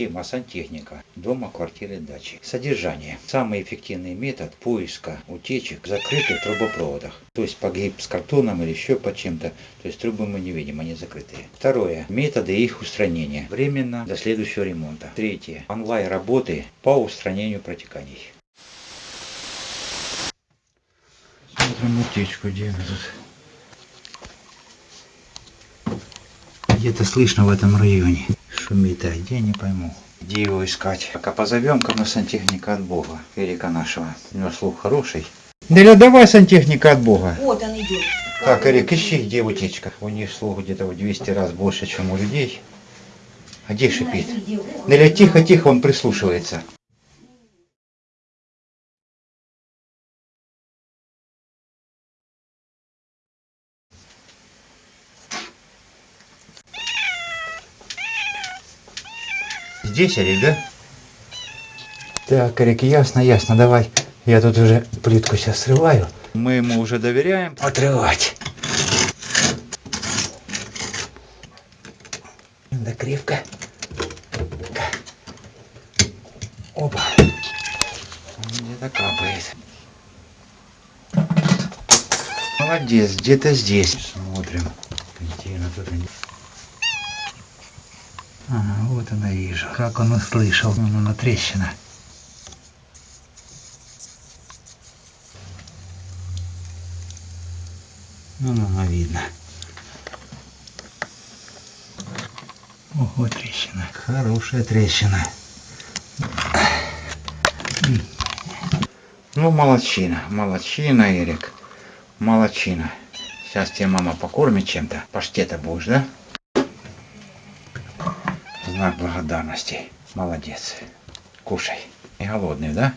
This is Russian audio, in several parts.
Тема сантехника. Дома, квартиры, дачи. Содержание. Самый эффективный метод поиска утечек в закрытых трубопроводах. То есть погиб с картоном или еще под чем-то. То есть трубы мы не видим, они закрытые. Второе. Методы их устранения. Временно до следующего ремонта. Третье. Онлайн работы по устранению протеканий. Смотрим утечку, где она тут. Где-то слышно в этом районе. Шумит, а где, не пойму. Где его искать? Пока позовем ко сантехника от Бога, Эрика нашего. У него слух хороший. Деля, давай сантехника от Бога. Вот он идет. Так, Эрик, ищи, где утечка. У них слух где-то в 200 раз больше, чем у людей. А где шипит? Деля, тихо, тихо, он прислушивается. Здесь, Эрик, да? Так, Эрик, ясно, ясно, давай. Я тут уже плитку сейчас срываю. Мы ему уже доверяем отрывать. Да кривка. Опа. Где-то капает. Молодец, где-то здесь. Смотрим. Контейнер тут не... Ага, вот она вижу. Как он услышал. Вон она трещина. Ну, она видно. Ого, трещина. Хорошая трещина. Ну, молодчина. Молодчина, Эрик. Молодчина. Сейчас тебе мама покормит чем-то. Паштета будешь, да? Знак благодарности. Молодец. Кушай. Не голодный, да?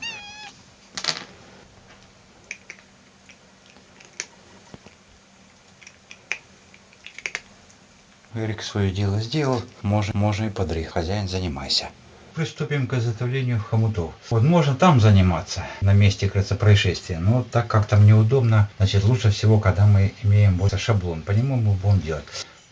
Эрик свое дело сделал, можно, можно и подрыть. Хозяин, занимайся. Приступим к изготовлению хомутов. Вот можно там заниматься, на месте, кажется, происшествия, но так как там неудобно, значит лучше всего, когда мы имеем вот шаблон, по нему мы будем делать.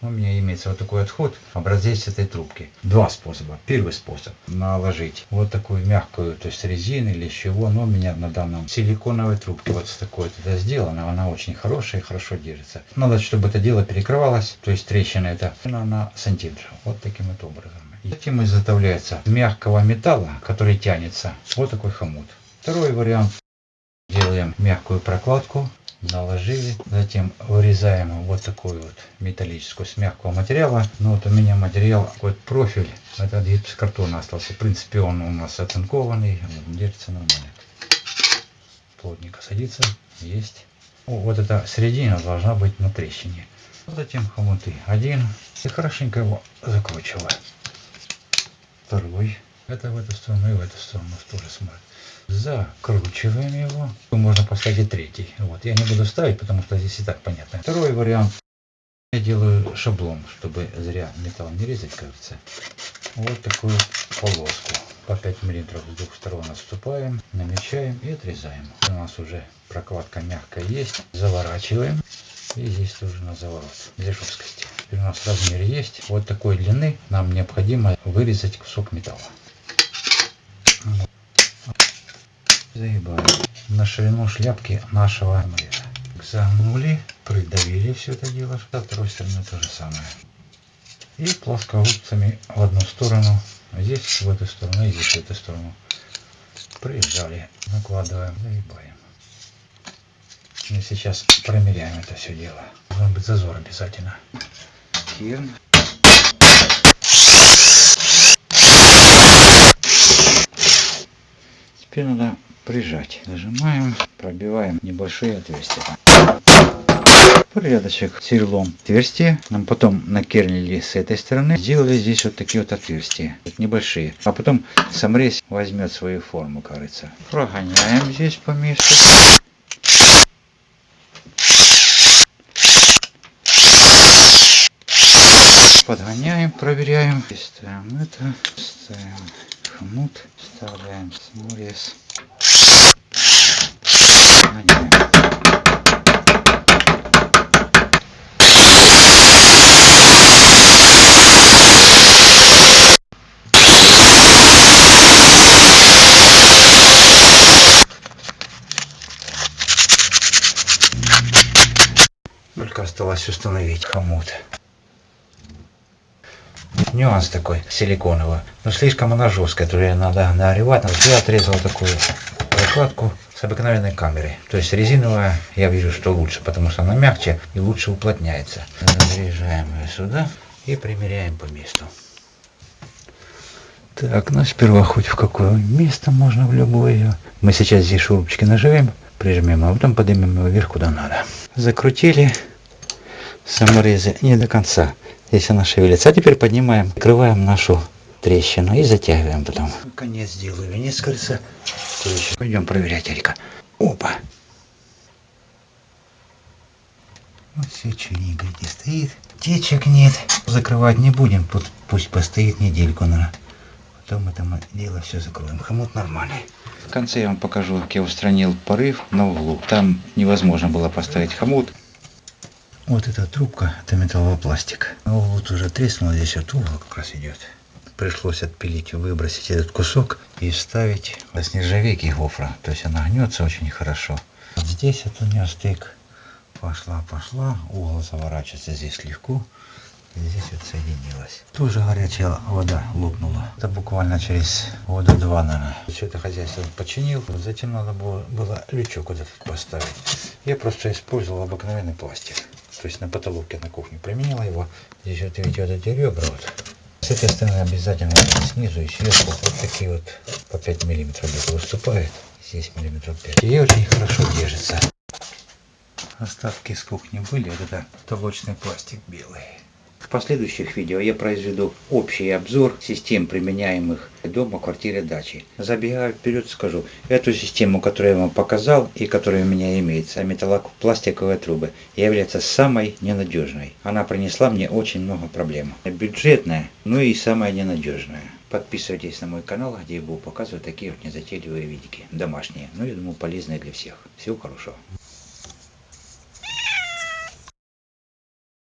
У меня имеется вот такой отход, образец этой трубки. Два способа. Первый способ наложить вот такую мягкую, то есть резину или чего, но у меня на данном силиконовой трубке вот с такой вот это сделано, она очень хорошая и хорошо держится. Надо, чтобы это дело перекрывалось, то есть трещина это на сантиметр, вот таким вот образом. Затем изготовляется мягкого металла, который тянется, вот такой хомут. Второй вариант. Делаем мягкую прокладку наложили. Затем вырезаем вот такую вот металлическую с мягкого материала. Ну вот у меня материал какой профиль. Это гипсокартон остался. В принципе он у нас оцинкованный. Держится нормально. Плотненько садится. Есть. О, вот эта середина должна быть на трещине. Затем хомуты. Один. И хорошенько его закручиваю. Второй. Это в эту сторону и в эту сторону тоже смотрит закручиваем его. Можно поставить третий. Вот. Я не буду ставить, потому что здесь и так понятно. Второй вариант. Я делаю шаблон, чтобы зря металл не резать, кажется. Вот такую полоску. По 5 миллиметров с двух сторон отступаем, намечаем и отрезаем. У нас уже прокладка мягкая есть. Заворачиваем. И здесь тоже на заворот для жесткости. Теперь у нас размер есть. Вот такой длины нам необходимо вырезать кусок металла. Загибаем на ширину шляпки нашего амулета. Загнули, придавили все это дело. Со второй стороны то же самое. И плоскогубцами в одну сторону, здесь в эту сторону и здесь в эту сторону. Прижали, накладываем, загибаем. И сейчас промеряем это все дело. Должен быть зазор обязательно. Кирн. Теперь надо прижать. Нажимаем, пробиваем небольшие отверстия. Порядочек сверлом отверстия. Нам потом накернили с этой стороны. Сделали здесь вот такие вот отверстия. Небольшие. А потом самрез возьмет свою форму, кажется. Прогоняем здесь по месту. Подгоняем, проверяем. Ставим это, ставим хомут, вставляем саморез. Надеваем. Только осталось установить хомут. Нюанс такой силиконовый. Но слишком она жесткая, то ее надо нагревать. Я отрезал такую прокладку с обыкновенной камерой. То есть резиновая, я вижу, что лучше, потому что она мягче и лучше уплотняется. Заряжаем ее сюда и примеряем по месту. Так, ну сперва хоть в какое место можно в любое. Мы сейчас здесь шурупчики наживем, прижмем, а потом поднимем его вверх куда надо. Закрутили саморезы не до конца. Здесь она шевелится. А теперь поднимаем, открываем нашу трещину и затягиваем потом. Конец сделаю венец кольца. Пойдем проверять, Эрика. Опа. Вот все черненько не стоит. Течек нет. Закрывать не будем. Пусть постоит недельку, наверное. Потом это мы дело все закроем. Хомут нормальный. В конце я вам покажу, как я устранил порыв на углу. Там невозможно было поставить хомут. Вот эта трубка, это металловый пластик. А вот уже треснул, здесь вот угол как раз идет. Пришлось отпилить, выбросить этот кусок и вставить с нержавейки гофра. То есть она гнется очень хорошо. Вот здесь вот у нее стык. Пошла, пошла. Угол заворачивается здесь легко. Здесь вот соединилось. Тоже горячая вода лопнула. Это буквально через года два, наверное. Все это хозяйство починил. Затем надо было, было лючок вот этот поставить. Я просто использовал обыкновенный пластик. То есть на потолке на кухне применила его. Здесь вот видите вот эти ребра вот. С этой стороны обязательно снизу и сверху вот такие вот по 5 миллиметров где-то выступает. Здесь миллиметров 5. И очень хорошо держится. Остатки с кухни были. Это толочный пластик белый. Последующих видео я произведу общий обзор систем, применяемых дома, квартире, даче. Забегая вперед, скажу, эту систему, которую я вам показал и которая у меня имеется, металлопластиковые трубы, является самой ненадежной. Она принесла мне очень много проблем. Бюджетная, ну и самая ненадежная. Подписывайтесь на мой канал, где я буду показывать такие вот незатейливые видики, домашние, ну я думаю полезные для всех. Всего хорошего.